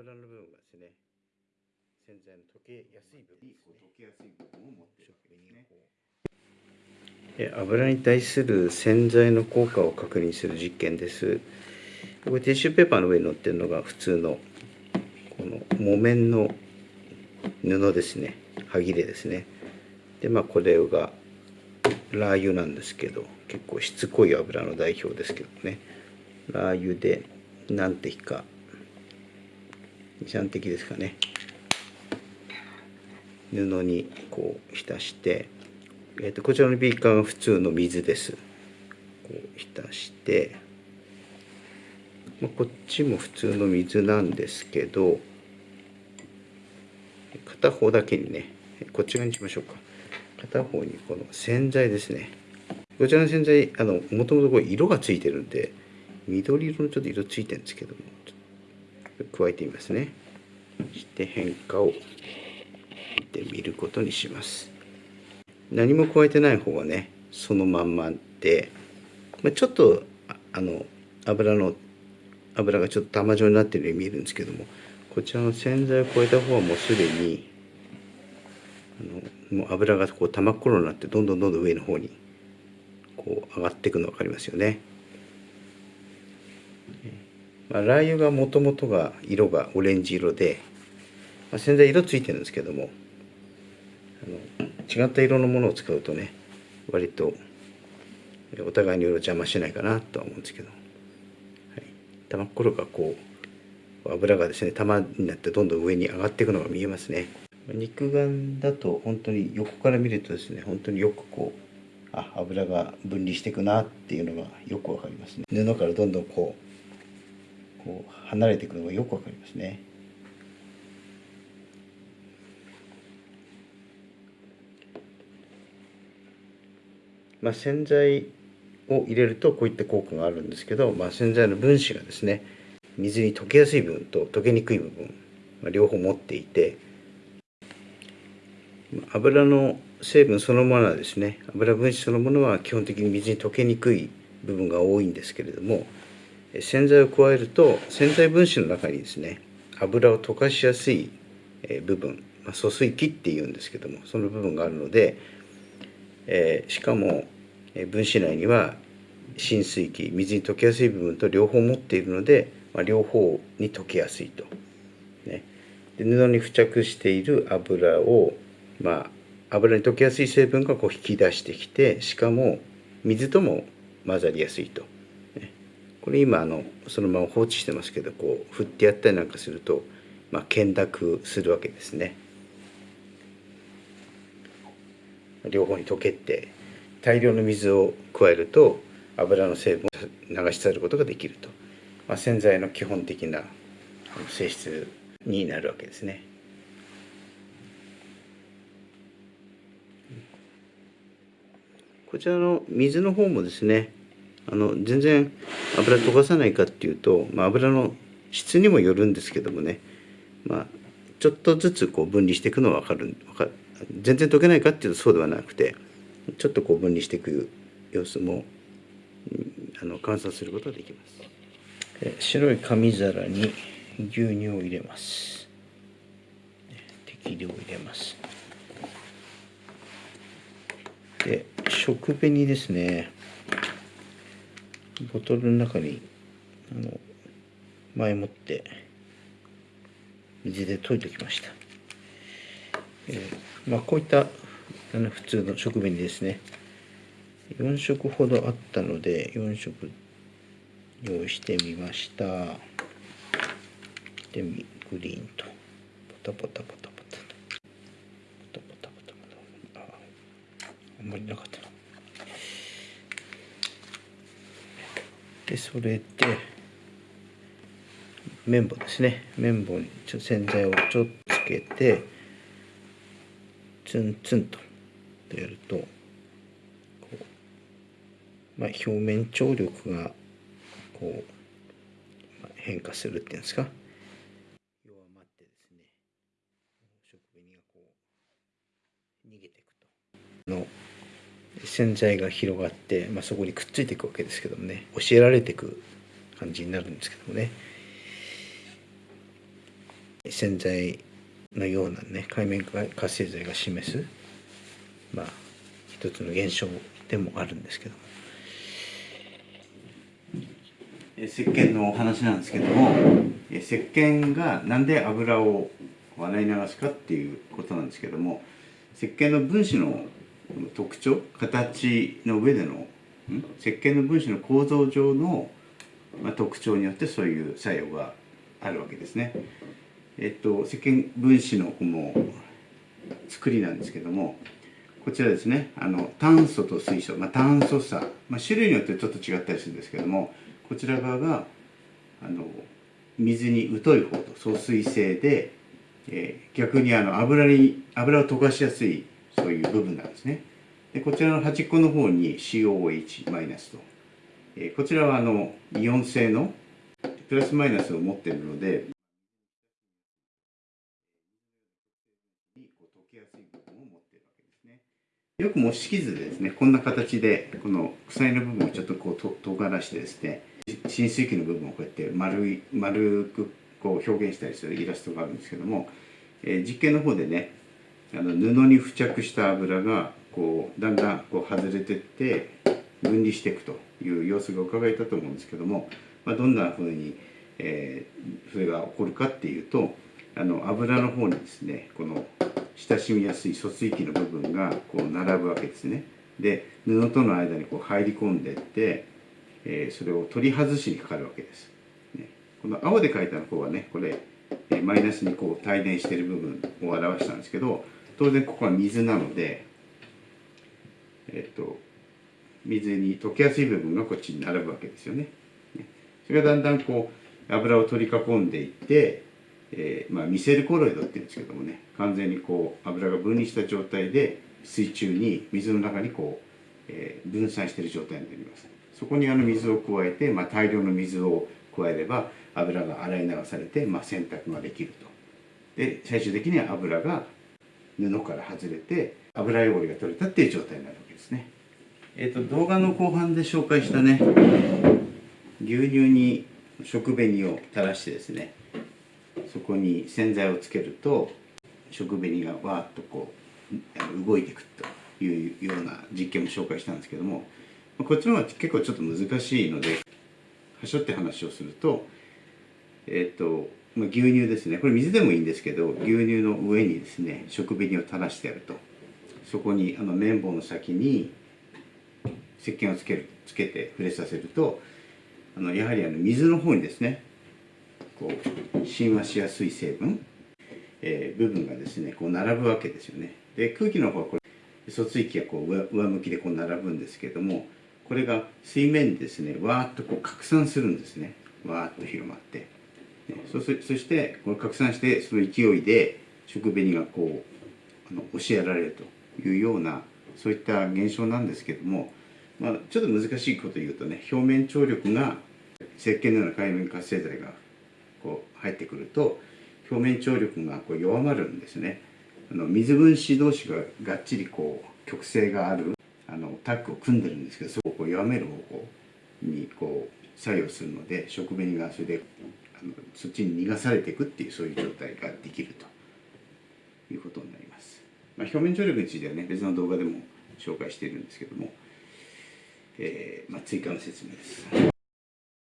油の部分がですね洗剤の溶けやすい部分ですね。溶けやすい部分を持ってるわけですね。で油に対する洗剤の効果を確認する実験です。これティッシュペーパーの上に乗ってるのが普通のこの木綿の布ですね。歯切れですね。でまあこれがラー油なんですけど結構しつこい油の代表ですけどね。ラー油で何滴か23滴ですかね。布にこう浸して、えー、とこちらのビーカーが普通の水です。こう浸して、まあ、こっちも普通の水なんですけど片方だけにねこっち側にしましょうか。片方にこの洗剤ですね。こちらの洗剤あのもともとこれ色がついてるんで緑色のちょっと色ついてるんですけどもちょっと加えてみますねそして変化を見てみることにします何も加えてない方はねそのまんまで、ま、ちょっとあの油の油がちょっと玉状になってるように見えるんですけどもこちらの洗剤を加えた方はもうすでにあのもう油がこう玉っころになってどんどんどんどん上の方にこう上がっていくの分かりますよね。まあ、ラー油がもともとが色がオレンジ色で、まあ、洗剤色ついてるんですけどもあの違った色のものを使うとね割とお互いに色邪魔しないかなとは思うんですけど、はい、玉っころがこう油がですね玉になってどんどん上に上がっていくのが見えますね。肉眼だと本当に横から見るとですね本当によくこうあ油が分離していくなっていうのがよくわかりますね。布からどんどんこうこう離れていくのがよくわかりますね。まあ、洗剤を入れるとこういった効果があるんですけど、まあ、洗剤の分子がですね水に溶けやすい部分と溶けにくい部分、まあ、両方持っていて油の成分そのものはですね油分子そのものは基本的に水に溶けにくい部分が多いんですけれども洗剤を加えると洗剤分子の中にですね油を溶かしやすい部分、ま、疎水器っていうんですけどもその部分があるのでえ、しかも、分子内には浸水器水に溶けやすい部分と両方持っているので、ま、両方に溶けやすいと、ね、で布に付着している油を、まあ、油に溶けやすい成分がこう引き出してきてしかも水とも混ざりやすいと、これ今あのそのまま放置してますけどこう振ってやったりなんかすると、まあ、懸濁するわけですね。両方に溶けて大量の水を加えると油の成分を流し去ることができると、まあ、洗剤の基本的な性質になるわけですね。こちらの水の方もですねあの全然油溶かさないかっていうと、まあ、油の質にもよるんですけどもね、まあ、ちょっとずつこう分離していくのは分かる分か全然溶けないかっていうとそうではなくてちょっとこう分離していく様子もあの観察することができます。白い紙皿に牛乳を入れます。適量入れます。で食紅ですね。ボトルの中にあの前もって水で溶いておきました。えー、まあ、こういったあの普通の食紅ですね。4色ほどあったので4色用意してみました。でグリーンと。ポタポタポタポタと。ポタポタポタポタ。ああんまりなかった。でそれで綿棒ですね。綿棒にちょ洗剤をちょっとつけてツンツンとやるとこう、まあ、表面張力がこう、まあ、変化するっていうんですか。弱まってですね食紅がこう逃げていくと。の洗剤が広がって、まあ、そこにくっついていくわけですけどもね教えられていく感じになるんですけどもね。洗剤のようなね海面活性剤が示すまあ一つの現象でもあるんですけども。え石鹸のお話なんですけどもえ石鹸がなんで油を洗い流すかっていうことなんですけども石鹸の分子の特徴？形の上での石鹸の分子の構造上の、まあ、特徴によってそういう作用があるわけですね。えっと石鹸分子のこの作りなんですけどもこちらですね。あの炭素と水素、まあ、炭素差、まあ、種類によってちょっと違ったりするんですけどもこちら側があの水に疎い方と疎水性で、えー逆にあの油に油を溶かしやすいそういう部分なんですね。でこちらの端っこの方に COH マイナスと、えーこちらはあのイオン性のプラスマイナスを持っているので溶けやすい部分を持っているわけですね。よく模式図でですねこんな形でこの鎖の部分をちょっとこうと尖らしてですね浸水器の部分をこうやって丸い丸くこう表現したりするイラストがあるんですけども、えー実験の方でねあの布に付着した油がこうだんだんこう外れてって分離していくという様子が伺えたと思うんですけども、まあ、どんなふうに、えーそれが起こるかっていうとあの油の方にですねこの親しみやすい疎水器の部分がこう並ぶわけですね。で布との間にこう入り込んでいって、えーそれを取り外しにかかるわけです、ね、この青で書いた方はねこれ、えーマイナスにこう帯電している部分を表したんですけど当然ここは水なのでえっと水に溶けやすい部分がこっちに並ぶわけですよね。それがだんだんこう油を取り囲んでいって、えーまあ、ミセルコロイドっていうんですけどもね完全にこう油が分離した状態で水中に水の中にこう、えー分散している状態になります。そこにあの水を加えて、まあ、大量の水を加えれば油が洗い流されて、まあ、洗濯ができると。で最終的には油が布から外れて油汚れが取れたっていう状態になるわけですね。えっ、と動画の後半で紹介したね牛乳に食紅を垂らしてですねそこに洗剤をつけると食紅がわーっとこう動いていくというような実験も紹介したんですけどもこっちの方が結構ちょっと難しいのではしょって話をするとえっ、と、まあ、牛乳ですね。これ水でもいいんですけど牛乳の上にですね食紅を垂らしてやると。そこにあの綿棒の先に石鹸をつけるつけて触れさせるとあのやはりあの水の方にですねこう親和しやすい成分、えー部分がですねこう並ぶわけですよね。で空気の方はこれ疎水器がこう上上向きでこう並ぶんですけどもこれが水面にですねわーっとこう拡散するんですね。わーっと広まって、そしてこれ拡散してその勢いで食紅がこうあの押しやられるというようなそういった現象なんですけども、まあ、ちょっと難しいこと言うとね表面張力が石鹸のような海面活性剤がこう入ってくると表面張力がこう弱まるんですね。あの水分子同士ががっちりこう極性があるあのタッグを組んでるんですけどそこを弱める方向にこう作用するので食紅がそれでそっちに逃がされていくっていうそういう状態ができるということになります、まあ、表面張力についてはね別の動画でも紹介しているんですけども、えーまあ、追加の説明です。